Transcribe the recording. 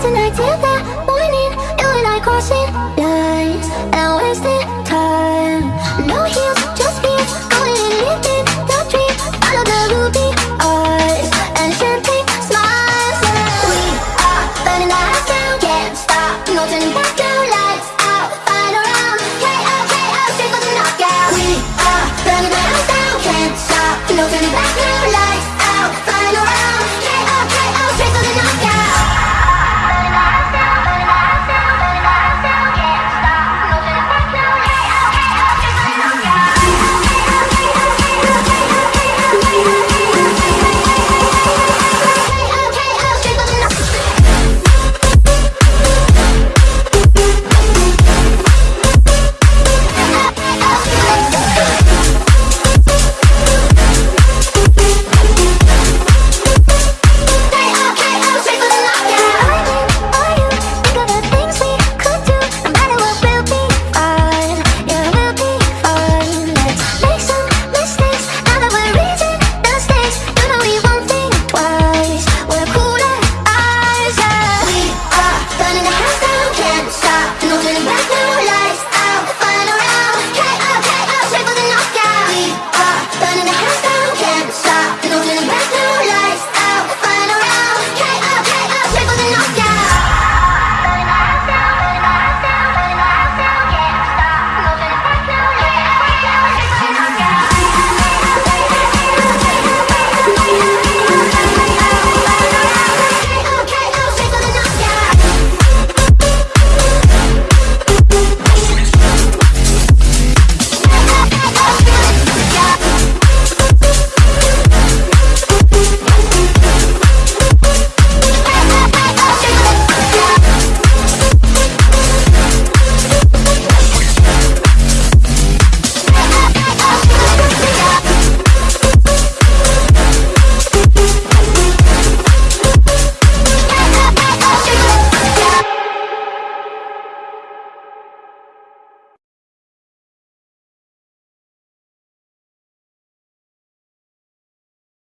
tonight till the morning You and I crossing.